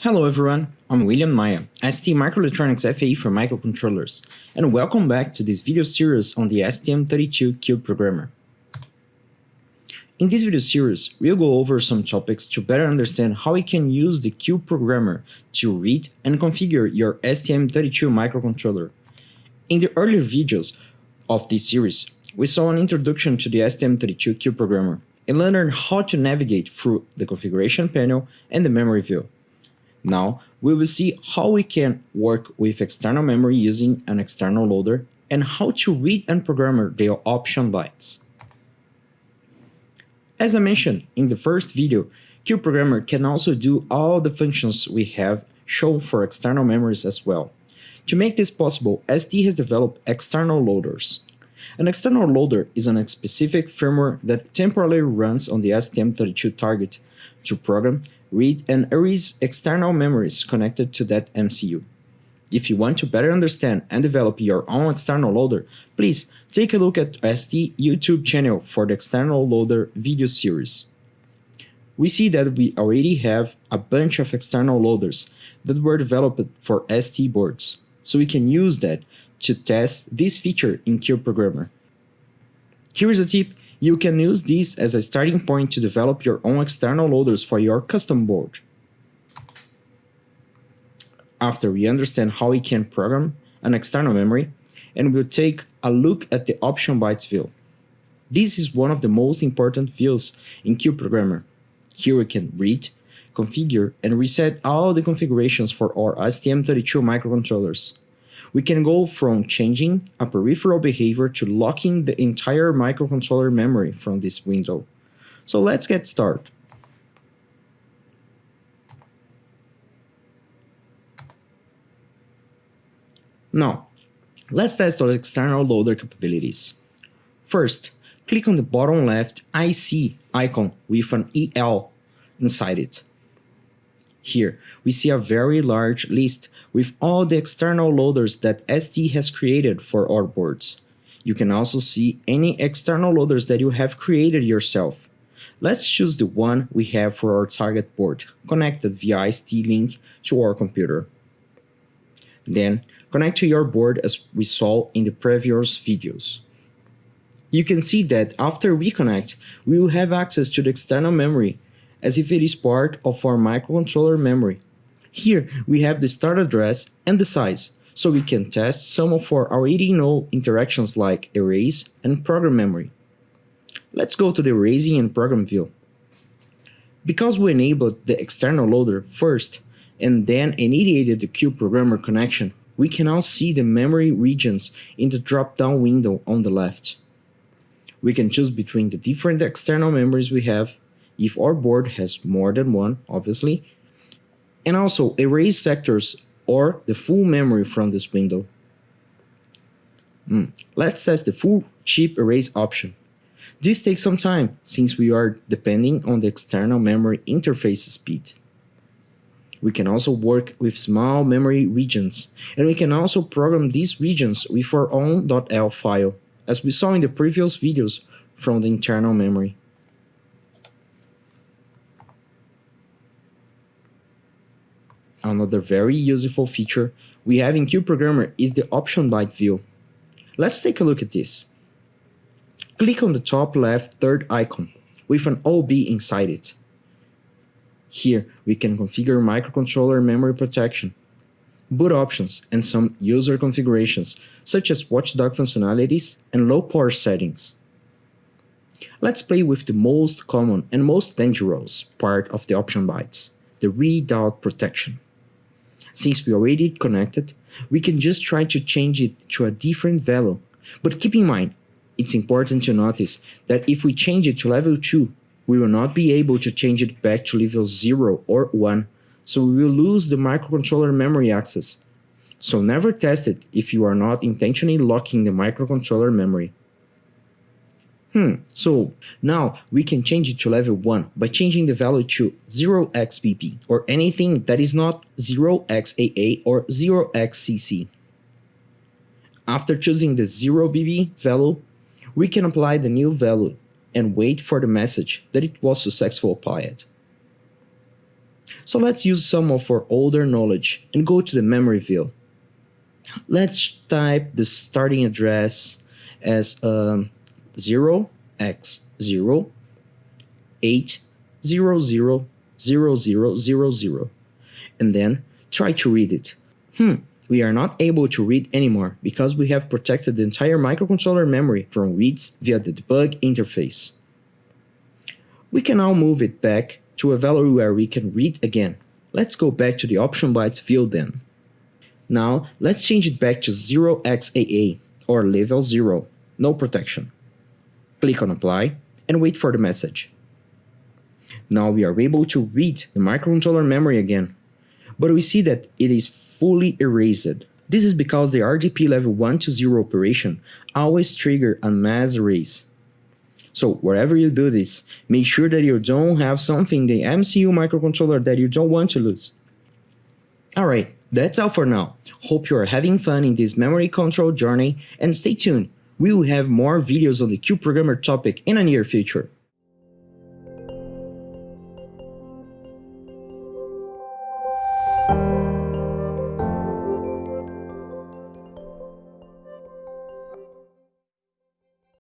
Hello everyone, I'm William Maia, ST Microelectronics FAE for microcontrollers, and welcome back to this video series on the STM32 Cube Programmer. In this video series, we'll go over some topics to better understand how we can use the Cube Programmer to read and configure your STM32 microcontroller. In the earlier videos of this series, we saw an introduction to the STM32Cube Programmer and learned how to navigate through the configuration panel and the memory view. Now, we will see how we can work with external memory using an external loader and how to read and program the option bytes. As I mentioned in the first video, Cube Programmer can also do all the functions we have shown for external memories as well. To make this possible, ST has developed external loaders. An external loader is a specific firmware that temporarily runs on the STM32 target to program read and erase external memories connected to that MCU. If you want to better understand and develop your own external loader, please take a look at ST YouTube channel for the external loader video series. We see that we already have a bunch of external loaders that were developed for ST boards, so we can use that to test this feature in Cube Programmer. Here is a tip you can use this as a starting point to develop your own external loaders for your custom board. After we understand how we can program an external memory, and we'll take a look at the option bytes view. This is one of the most important views in Cube Programmer. Here we can read, configure, and reset all the configurations for our STM32 microcontrollers we can go from changing a peripheral behavior to locking the entire microcontroller memory from this window. So let's get started. Now, let's test our external loader capabilities. First, click on the bottom left IC icon with an EL inside it. Here, we see a very large list with all the external loaders that ST has created for our boards. You can also see any external loaders that you have created yourself. Let's choose the one we have for our target board, connected via ST-Link to our computer. Then, connect to your board as we saw in the previous videos. You can see that after we connect, we will have access to the external memory as if it is part of our microcontroller memory here we have the start address and the size, so we can test some of our already known interactions like erase and program memory. Let's go to the erasing and program view. Because we enabled the external loader first and then initiated the Cube Programmer connection, we can now see the memory regions in the drop-down window on the left. We can choose between the different external memories we have, if our board has more than one, obviously, and also erase sectors or the full memory from this window. Mm. Let's test the full chip erase option. This takes some time since we are depending on the external memory interface speed. We can also work with small memory regions, and we can also program these regions with our own .elf file, as we saw in the previous videos from the internal memory. Another very useful feature we have in Cube Programmer is the option byte view. Let's take a look at this. Click on the top left third icon with an OB inside it. Here we can configure microcontroller memory protection, boot options, and some user configurations such as watchdog functionalities and low power settings. Let's play with the most common and most dangerous part of the option bytes, the readout protection since we already connected, we can just try to change it to a different value. But keep in mind, it's important to notice that if we change it to level 2, we will not be able to change it back to level 0 or 1, so we will lose the microcontroller memory access. So never test it if you are not intentionally locking the microcontroller memory. Hmm, so now we can change it to level 1 by changing the value to 0xBB or anything that is not 0xAA or 0xCC. After choosing the 0BB value, we can apply the new value and wait for the message that it was successful applied. So let's use some of our older knowledge and go to the memory view. Let's type the starting address as um, 0x0 8 0 0 0 0 0 0 and then try to read it. Hmm, we are not able to read anymore because we have protected the entire microcontroller memory from reads via the debug interface. We can now move it back to a value where we can read again. Let's go back to the option bytes view then. Now, let's change it back to 0xAA or level 0, no protection. Click on apply and wait for the message. Now we are able to read the microcontroller memory again, but we see that it is fully erased. This is because the RDP level 1 to 0 operation always trigger a mass erase. So wherever you do this, make sure that you don't have something the MCU microcontroller that you don't want to lose. Alright, that's all for now. Hope you are having fun in this memory control journey and stay tuned. We will have more videos on the CubeProgrammer topic in the near future.